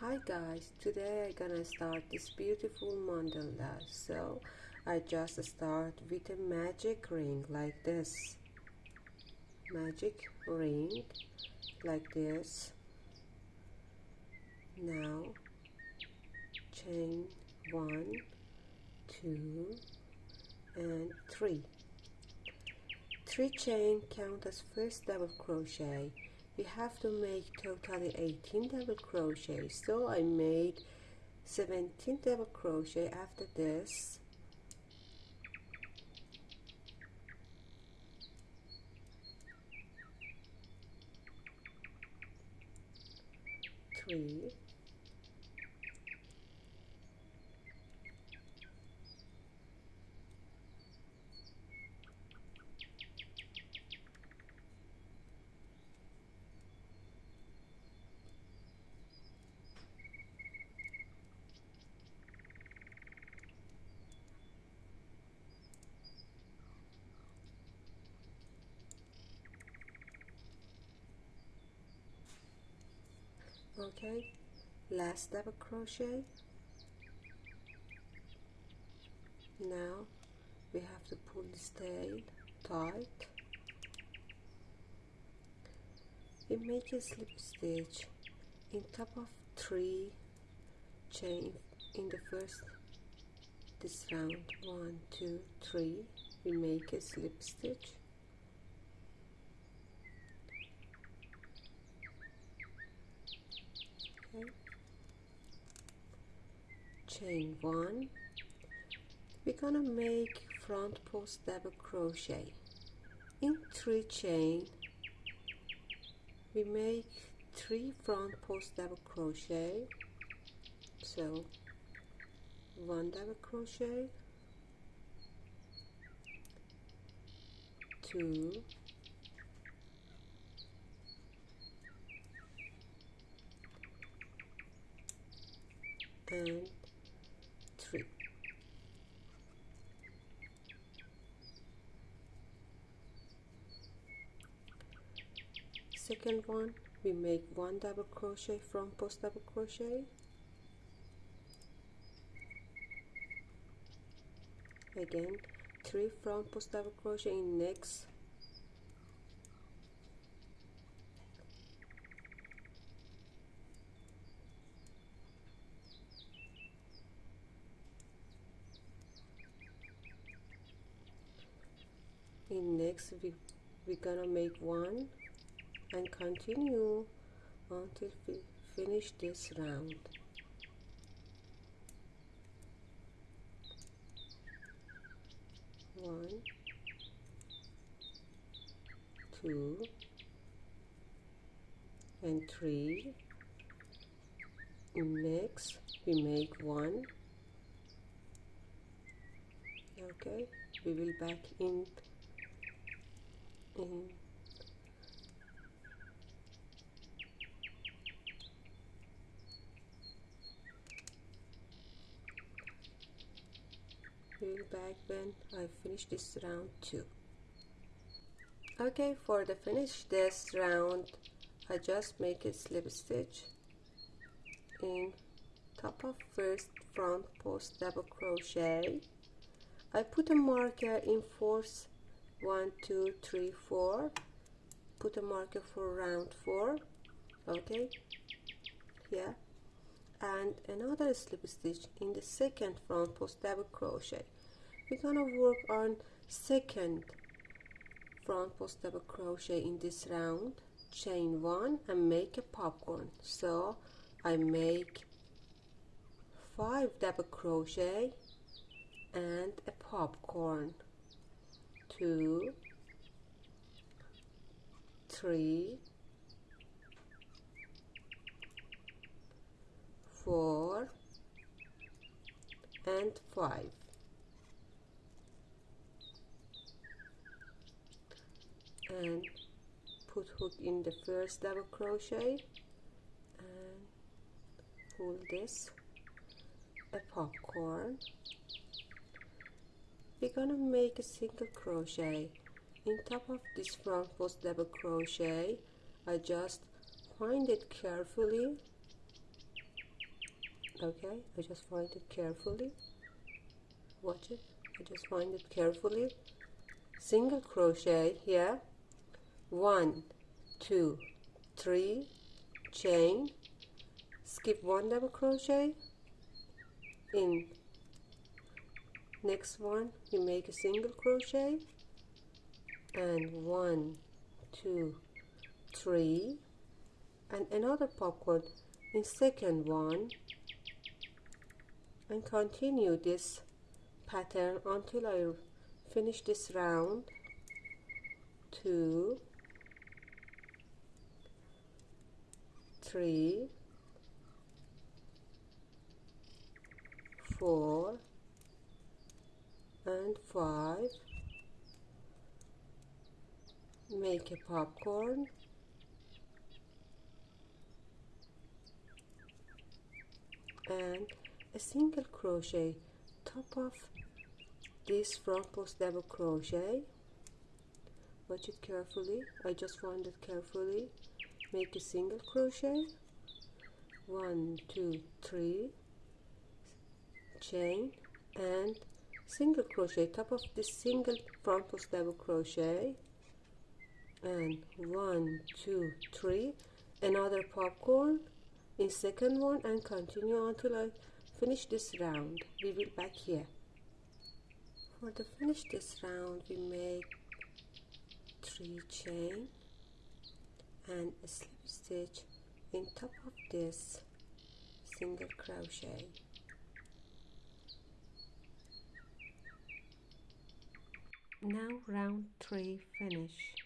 Hi guys, today I'm gonna start this beautiful mandala. So I just start with a magic ring like this. Magic ring like this. Now chain one, two, and three. Three chain count as first double crochet we have to make totally 18 double crochet. So I made 17 double crochet after this. Three okay last double crochet. Now we have to pull this tail tight. We make a slip stitch in top of three chain in the first this round one two three. We make a slip stitch okay chain one we're gonna make front post double crochet. In three chain we make three front post double crochet. So one double crochet two and three second one. We make one double crochet front post double crochet. Again three front post double crochet in next. In next we we're gonna make one and continue until we finish this round. One two and three. Next we make one. Okay we will back in in back when I finish this round too. Okay for the finish this round I just make a slip stitch in top of first front post double crochet. I put a marker in fourth one two three four. Put a marker for round four okay here. And another slip stitch in the second front post double crochet we're gonna work on second front post double crochet in this round chain one and make a popcorn. So I make five double crochet and a popcorn. Two three four and five and put hook in the first double crochet and pull this a popcorn. We're gonna make a single crochet. In top of this front post double crochet I just find it carefully. Okay I just find it carefully. Watch it. I just find it carefully. Single crochet here one two three chain. Skip one double crochet. In. Next one you make a single crochet. And one two three and another popcorn in second one. And continue this pattern until I finish this round. Two three four and five. Make a popcorn. And a single crochet top of this front post double crochet. Watch it carefully. I just found it carefully make a single crochet. One two three. Chain and single crochet. Top of this single front post double crochet. And one two three. Another popcorn in second one and continue until I finish this round. We will back here. For the finish this round we make three chain and slip stitch in top of this single crochet. Now round 3 finish